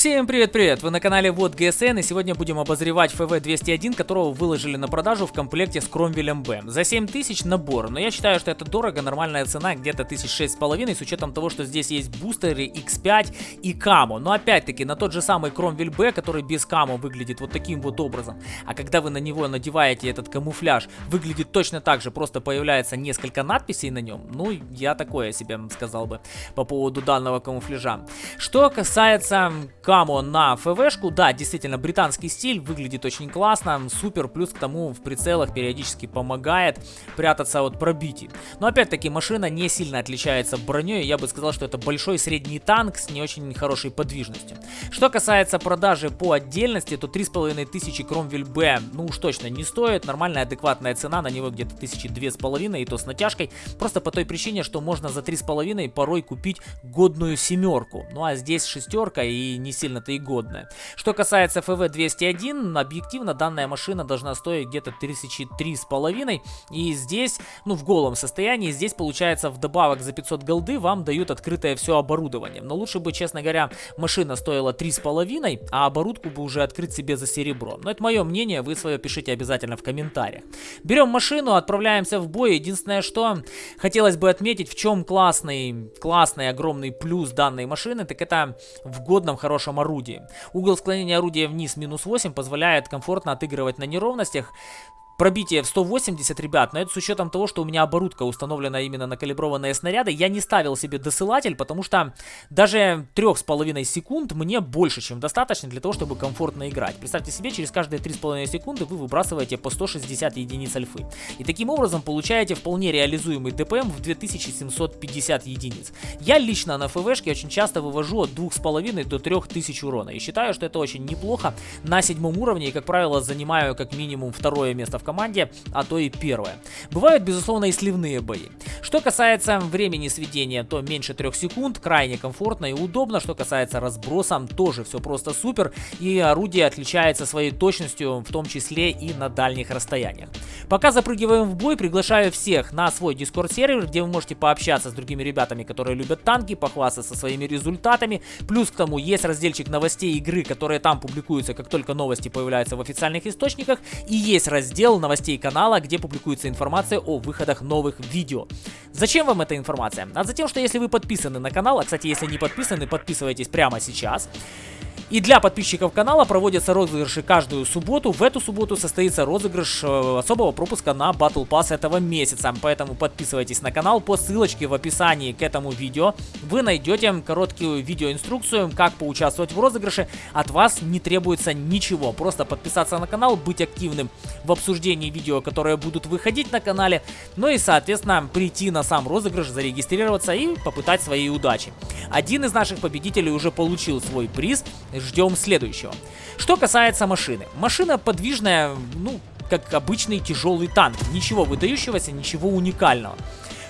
Всем привет-привет! Вы на канале Вот ГСН и сегодня будем обозревать ФВ-201, которого выложили на продажу в комплекте с Кромвелем Б. За 7000 набор, но я считаю, что это дорого, нормальная цена где-то 1600 с учетом того, что здесь есть бустеры X5 и Камо. Но опять-таки на тот же самый Кромвель Б, который без Камо выглядит вот таким вот образом. А когда вы на него надеваете этот камуфляж, выглядит точно так же, просто появляется несколько надписей на нем. Ну, я такое себе сказал бы по поводу данного камуфляжа. Что касается Камо на ФВшку, да, действительно, британский стиль, выглядит очень классно, супер, плюс к тому в прицелах периодически помогает прятаться от пробитий. Но опять-таки машина не сильно отличается броней, я бы сказал, что это большой средний танк с не очень хорошей подвижностью. Что касается продажи по отдельности, то 3500 Кромвель Б, ну уж точно не стоит, нормальная адекватная цена на него где-то 1002,5 и то с натяжкой, просто по той причине, что можно за 3,5 порой купить годную семерку, ну а здесь шестерка и не сильно-то и годная. Что касается FV201, объективно данная машина должна стоить где-то 1003 с половиной. И здесь, ну в голом состоянии, здесь получается вдобавок за 500 голды вам дают открытое все оборудование. Но лучше бы, честно говоря, машина стоила 3 с половиной, а оборудку бы уже открыть себе за серебро. Но это мое мнение, вы свое пишите обязательно в комментариях. Берем машину, отправляемся в бой. Единственное, что хотелось бы отметить, в чем классный, классный огромный плюс данной машины, так это в годном хорошем хорошем орудии. Угол склонения орудия вниз минус 8 позволяет комфортно отыгрывать на неровностях, пробитие в 180, ребят, но это с учетом того, что у меня оборудка установлена именно на калиброванные снаряды. Я не ставил себе досылатель, потому что даже 3,5 секунд мне больше, чем достаточно для того, чтобы комфортно играть. Представьте себе, через каждые 3,5 секунды вы выбрасываете по 160 единиц альфы. И таким образом получаете вполне реализуемый ДПМ в 2750 единиц. Я лично на ФВшке очень часто вывожу от 2,5 до 3000 урона. И считаю, что это очень неплохо на седьмом уровне. И, как правило, занимаю как минимум второе место в команде, а то и первое. Бывают, безусловно, и сливные бои. Что касается времени сведения, то меньше 3 секунд, крайне комфортно и удобно. Что касается разброса, тоже все просто супер. И орудие отличается своей точностью, в том числе и на дальних расстояниях. Пока запрыгиваем в бой, приглашаю всех на свой дискорд сервер, где вы можете пообщаться с другими ребятами, которые любят танки, похвастаться своими результатами. Плюс к тому есть разделчик новостей игры, которые там публикуются, как только новости появляются в официальных источниках. И есть раздел новостей канала, где публикуется информация о выходах новых видео. Зачем вам эта информация? А затем, что если вы подписаны на канал, а кстати, если не подписаны, подписывайтесь прямо сейчас. И для подписчиков канала проводятся розыгрыши каждую субботу. В эту субботу состоится розыгрыш э, особого пропуска на Battle Pass этого месяца. Поэтому подписывайтесь на канал по ссылочке в описании к этому видео. Вы найдете короткую видеоинструкцию, как поучаствовать в розыгрыше. От вас не требуется ничего. Просто подписаться на канал, быть активным в обсуждении видео, которые будут выходить на канале. Ну и, соответственно, прийти на сам розыгрыш, зарегистрироваться и попытать свои удачи. Один из наших победителей уже получил свой приз ждем следующего. Что касается машины. Машина подвижная, ну, как обычный тяжелый танк. Ничего выдающегося, ничего уникального.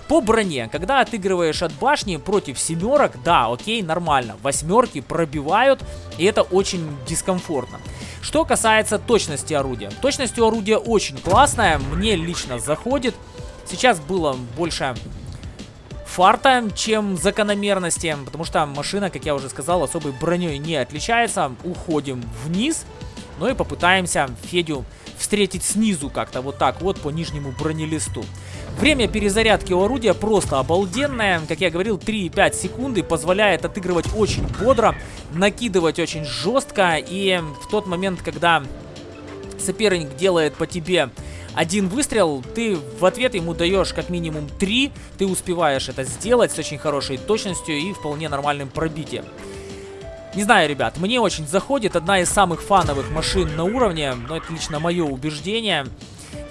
По броне, когда отыгрываешь от башни против семерок, да, окей, нормально. Восьмерки пробивают, и это очень дискомфортно. Что касается точности орудия. Точность у орудия очень классная, мне лично заходит. Сейчас было больше фарта, чем закономерности, потому что машина, как я уже сказал, особой броней не отличается. Уходим вниз, ну и попытаемся Федю встретить снизу как-то, вот так вот по нижнему бронелисту. Время перезарядки у орудия просто обалденное. Как я говорил, 3,5 секунды позволяет отыгрывать очень бодро, накидывать очень жестко. И в тот момент, когда соперник делает по тебе один выстрел, ты в ответ ему даешь как минимум три, ты успеваешь это сделать с очень хорошей точностью и вполне нормальным пробитием. Не знаю, ребят, мне очень заходит, одна из самых фановых машин на уровне, но это лично мое убеждение.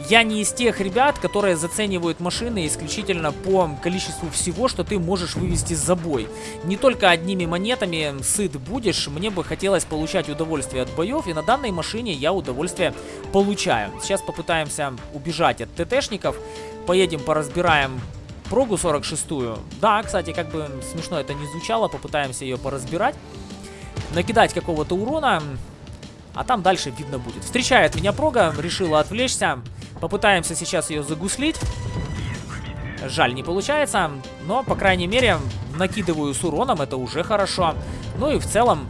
Я не из тех ребят, которые заценивают машины исключительно по количеству всего, что ты можешь вывести за бой. Не только одними монетами сыт будешь, мне бы хотелось получать удовольствие от боев, и на данной машине я удовольствие получаю. Сейчас попытаемся убежать от ТТшников, поедем поразбираем прогу 46-ю. Да, кстати, как бы смешно это не звучало, попытаемся ее поразбирать. Накидать какого-то урона, а там дальше видно будет. Встречает меня прога, решила отвлечься. Попытаемся сейчас ее загуслить. Жаль, не получается, но, по крайней мере, накидываю с уроном, это уже хорошо. Ну и в целом,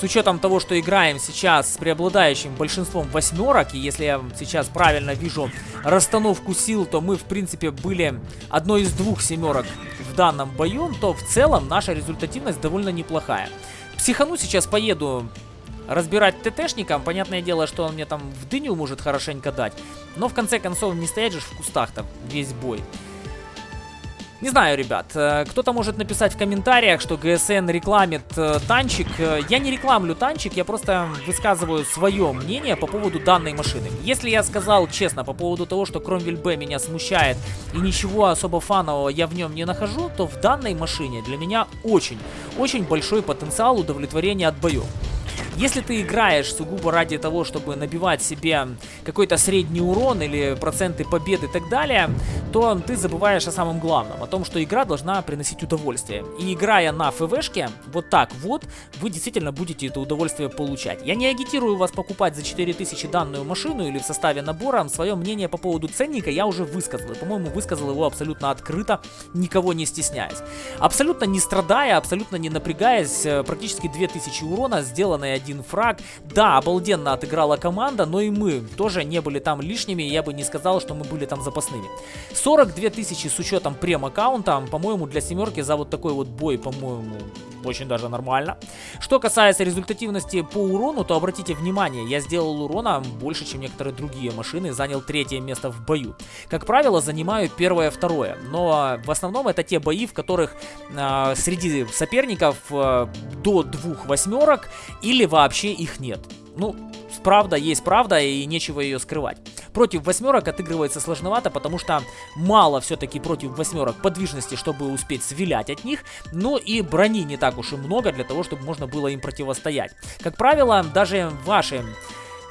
с учетом того, что играем сейчас с преобладающим большинством восьмерок, и если я сейчас правильно вижу расстановку сил, то мы, в принципе, были одной из двух семерок в данном бою, то в целом наша результативность довольно неплохая. Психану сейчас поеду разбирать ТТшником. Понятное дело, что он мне там в дыню может хорошенько дать. Но в конце концов не стоять же в кустах-то весь бой. Не знаю, ребят, э, кто-то может написать в комментариях, что ГСН рекламит э, танчик. Э, я не рекламлю танчик, я просто высказываю свое мнение по поводу данной машины. Если я сказал честно по поводу того, что Кромвель Б меня смущает и ничего особо фанового я в нем не нахожу, то в данной машине для меня очень, очень большой потенциал удовлетворения от боев. Если ты играешь сугубо ради того, чтобы набивать себе какой-то средний урон или проценты победы и так далее, то ты забываешь о самом главном, о том, что игра должна приносить удовольствие. И играя на ФВшке, вот так вот, вы действительно будете это удовольствие получать. Я не агитирую вас покупать за 4000 данную машину или в составе набора. Свое мнение по поводу ценника я уже высказал. По-моему, высказал его абсолютно открыто, никого не стесняясь. Абсолютно не страдая, абсолютно не напрягаясь, э, практически 2000 урона, сделанные один фраг. Да, обалденно отыграла команда, но и мы тоже не были там лишними, я бы не сказал, что мы были там запасными. 42 тысячи с учетом прем-аккаунта, по-моему, для семерки за вот такой вот бой, по-моему, очень даже нормально. Что касается результативности по урону, то обратите внимание, я сделал урона больше, чем некоторые другие машины, занял третье место в бою. Как правило, занимаю первое, второе, но в основном это те бои, в которых э, среди соперников э, до двух восьмерок или вообще их нет. Ну, правда есть правда и нечего ее скрывать. Против восьмерок отыгрывается сложновато, потому что мало все-таки против восьмерок подвижности, чтобы успеть свилять от них, но и брони не так уж и много для того, чтобы можно было им противостоять. Как правило, даже ваши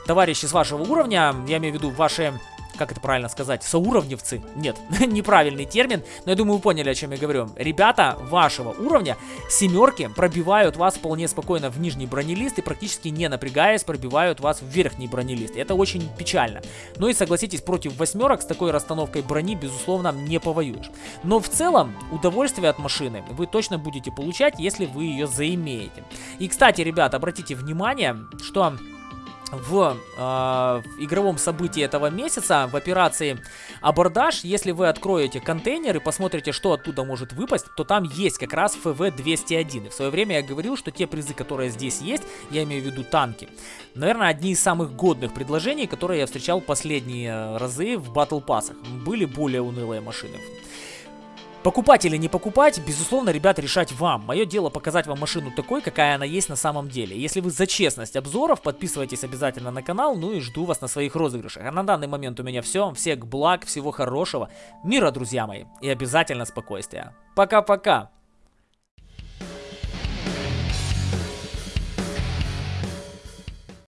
товарищи с вашего уровня, я имею в виду ваши как это правильно сказать, соуровневцы, нет, неправильный термин, но я думаю, вы поняли, о чем я говорю. Ребята вашего уровня, семерки, пробивают вас вполне спокойно в нижний бронелист и практически не напрягаясь, пробивают вас в верхний бронелист. Это очень печально. Ну и согласитесь, против восьмерок с такой расстановкой брони, безусловно, не повоюешь. Но в целом, удовольствие от машины вы точно будете получать, если вы ее заимеете. И, кстати, ребят, обратите внимание, что в э, игровом событии этого месяца, в операции абордаж, если вы откроете контейнер и посмотрите, что оттуда может выпасть, то там есть как раз ФВ-201. И в свое время я говорил, что те призы, которые здесь есть, я имею в виду танки, наверное, одни из самых годных предложений, которые я встречал последние разы в батл пассах. Были более унылые машины. Покупать или не покупать, безусловно, ребят, решать вам. Мое дело показать вам машину такой, какая она есть на самом деле. Если вы за честность обзоров, подписывайтесь обязательно на канал, ну и жду вас на своих розыгрышах. А на данный момент у меня все. Всех благ, всего хорошего, мира, друзья мои, и обязательно спокойствия. Пока-пока!